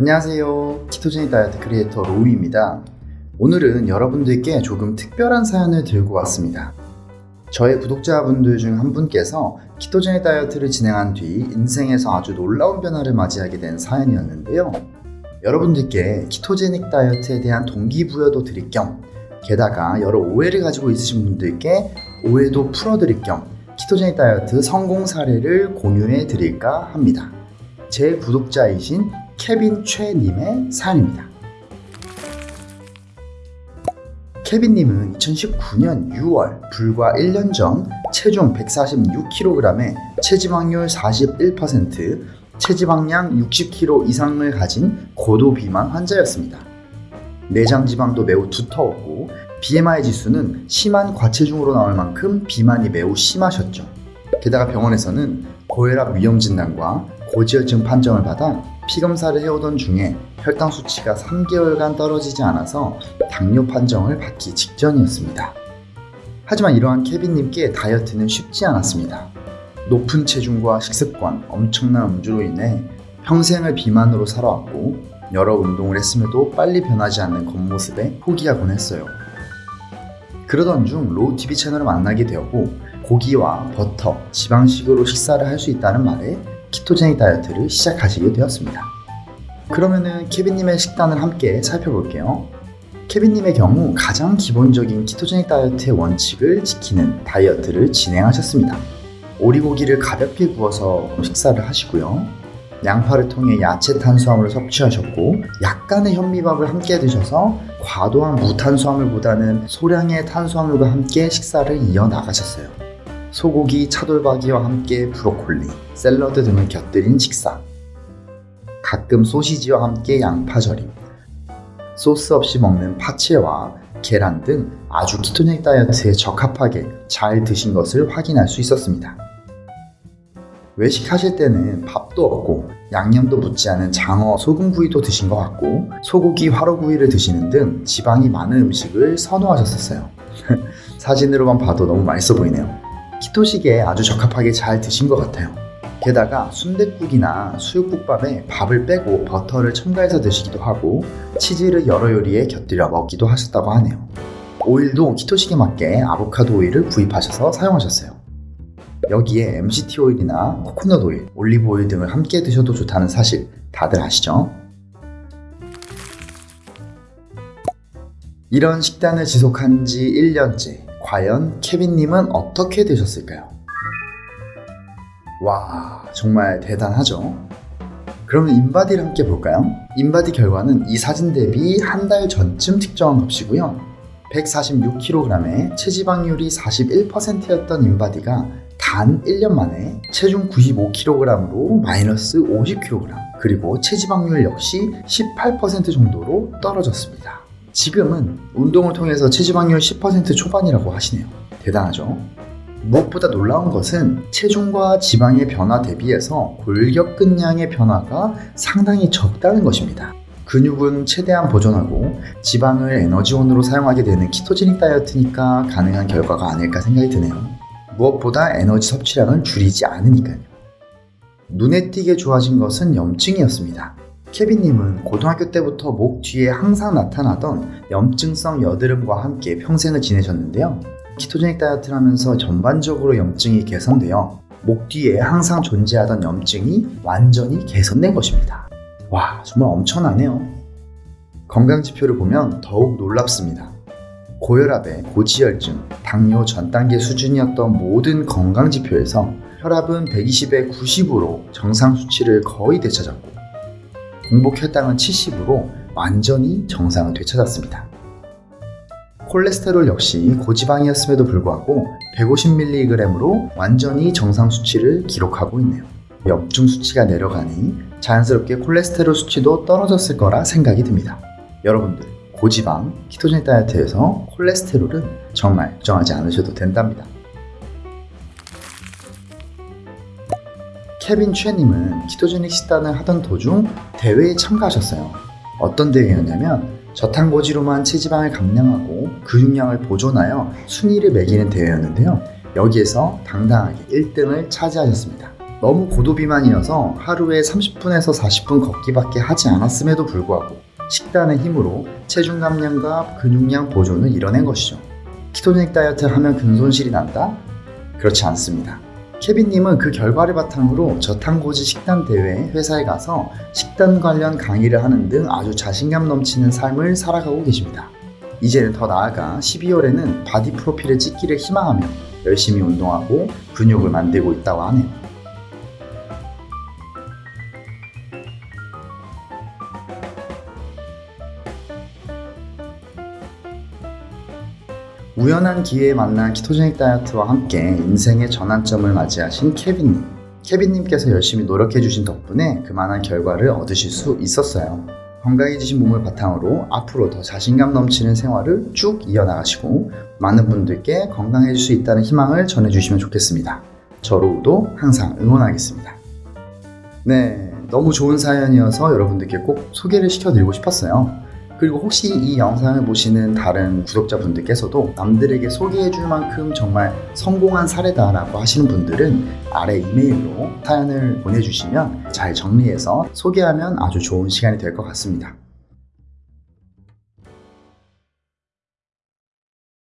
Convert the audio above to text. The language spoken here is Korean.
안녕하세요. ketogenic 다이어트 크리에이터 로우입니다. 오늘은 여러분들께 조금 특별한 사연을 들고 왔습니다. 저의 구독자분들 중 한 분께서 ketogenic 다이어트를 진행한 뒤 인생에서 아주 놀라운 변화를 맞이하게 된 사연이었는데요. 여러분들께 ketogenic 다이어트에 대한 동기부여도 드릴 겸 게다가 여러 오해를 가지고 있으신 분들께 오해도 풀어드릴 겸 ketogenic 다이어트 성공 사례를 공유해 드릴까 합니다. 제 구독자이신 케빈 최님의 사연입니다. 케빈님은 2019년 6월 불과 1년 전 체중 146kg에 체지방률 41%, 체지방량 60kg 이상을 가진 고도 비만 환자였습니다. 내장 지방도 매우 두터웠고 BMI 지수는 심한 과체중으로 나올 만큼 비만이 매우 심하셨죠. 게다가 병원에서는 고혈압 위험 진단과 고지혈증 판정을 받아 피검사를 해오던 중에 혈당 수치가 3개월간 떨어지지 않아서 당뇨 판정을 받기 직전이었습니다. 하지만 이러한 케빈님께 다이어트는 쉽지 않았습니다. 높은 체중과 식습관, 엄청난 음주로 인해 평생을 비만으로 살아왔고 여러 운동을 했음에도 빨리 변하지 않는 겉모습에 포기하곤 했어요. 그러던 중 로우 TV 채널을 만나게 되었고 고기와 버터, 지방식으로 식사를 할 수 있다는 말에 ketogenic 다이어트를 시작하시게 되었습니다. 그러면은 케빈님의 식단을 함께 살펴볼게요. 케빈님의 경우 가장 기본적인 ketogenic 다이어트의 원칙을 지키는 다이어트를 진행하셨습니다. 오리고기를 가볍게 구워서 식사를 하시고요. 양파를 통해 야채 탄수화물을 섭취하셨고 약간의 현미밥을 함께 드셔서 과도한 무탄수화물보다는 소량의 탄수화물과 함께 식사를 이어나가셨어요. 소고기, 차돌박이와 함께 브로콜리, 샐러드 등을 곁들인 식사 가끔 소시지와 함께 양파 절임 소스 없이 먹는 파채와 계란 등 아주 키토닉 다이어트에 적합하게 잘 드신 것을 확인할 수 있었습니다. 외식하실 때는 밥도 없고 양념도 묻지 않은 장어, 소금구이도 드신 것 같고 소고기, 화로구이를 드시는 등 지방이 많은 음식을 선호하셨었어요. 사진으로만 봐도 너무 맛있어 보이네요. 키토식에 아주 적합하게 잘 드신 것 같아요. 게다가 순댓국이나 수육국밥에 밥을 빼고 버터를 첨가해서 드시기도 하고 치즈를 여러 요리에 곁들여 먹기도 하셨다고 하네요. 오일도 키토식에 맞게 아보카도 오일을 구입하셔서 사용하셨어요. 여기에 MCT 오일이나 코코넛 오일, 올리브 오일 등을 함께 드셔도 좋다는 사실 다들 아시죠? 이런 식단을 지속한 지 1년째 과연 케빈님은 어떻게 되셨을까요? 와 정말 대단하죠? 그러면 인바디를 함께 볼까요? 인바디 결과는 이 사진 대비 한 달 전쯤 측정한 값이고요 146kg에 체지방률이 41%였던 인바디가 단 1년 만에 체중 95kg으로 마이너스 50kg 그리고 체지방률 역시 18% 정도로 떨어졌습니다. 지금은 운동을 통해서 체지방률 10% 초반이라고 하시네요. 대단하죠? 무엇보다 놀라운 것은 체중과 지방의 변화 대비해서 골격근량의 변화가 상당히 적다는 것입니다. 근육은 최대한 보존하고 지방을 에너지원으로 사용하게 되는 키토제닉 다이어트니까 가능한 결과가 아닐까 생각이 드네요. 무엇보다 에너지 섭취량을 줄이지 않으니까요. 눈에 띄게 좋아진 것은 염증이었습니다. 케빈님은 고등학교 때부터 목 뒤에 항상 나타나던 염증성 여드름과 함께 평생을 지내셨는데요. 키토제닉 다이어트를 하면서 전반적으로 염증이 개선되어 목 뒤에 항상 존재하던 염증이 완전히 개선된 것입니다. 와, 정말 엄청나네요. 건강지표를 보면 더욱 놀랍습니다. 고혈압에 고지혈증, 당뇨 전 단계 수준이었던 모든 건강지표에서 혈압은 120에 90으로 정상 수치를 거의 되찾았고 공복 혈당은 70으로 완전히 정상을 되찾았습니다. 콜레스테롤 역시 고지방이었음에도 불구하고 150mg으로 완전히 정상 수치를 기록하고 있네요. 염증 수치가 내려가니 자연스럽게 콜레스테롤 수치도 떨어졌을 거라 생각이 듭니다. 여러분들 고지방 키토제닉 다이어트에서 콜레스테롤은 정말 걱정하지 않으셔도 된답니다. 케빈 최님은 키토제닉 식단을 하던 도중 대회에 참가하셨어요. 어떤 대회였냐면 저탄고지로만 체지방을 감량하고 근육량을 보존하여 순위를 매기는 대회였는데요. 여기에서 당당하게 1등을 차지하셨습니다. 너무 고도비만이어서 하루에 30분에서 40분 걷기밖에 하지 않았음에도 불구하고 식단의 힘으로 체중 감량과 근육량 보존을 이뤄낸 것이죠. 키토제닉 다이어트 하면 근손실이 난다? 그렇지 않습니다. 케빈님은 그 결과를 바탕으로 저탄고지 식단 대회 회사에 가서 식단 관련 강의를 하는 등 아주 자신감 넘치는 삶을 살아가고 계십니다. 이제는 더 나아가 12월에는 바디 프로필을 찍기를 희망하며 열심히 운동하고 근육을 만들고 있다고 하네요. 우연한 기회에 만난 ketogenic 다이어트와 함께 인생의 전환점을 맞이하신 케빈님. 케빈님께서 열심히 노력해주신 덕분에 그만한 결과를 얻으실 수 있었어요. 건강해지신 몸을 바탕으로 앞으로 더 자신감 넘치는 생활을 쭉 이어나가시고 많은 분들께 건강해질 수 있다는 희망을 전해주시면 좋겠습니다. 저로도 항상 응원하겠습니다. 네, 너무 좋은 사연이어서 여러분들께 꼭 소개를 시켜드리고 싶었어요. 그리고 혹시 이 영상을 보시는 다른 구독자분들께서도 남들에게 소개해줄 만큼 정말 성공한 사례다 라고 하시는 분들은 아래 이메일로 사연을 보내주시면 잘 정리해서 소개하면 아주 좋은 시간이 될 것 같습니다.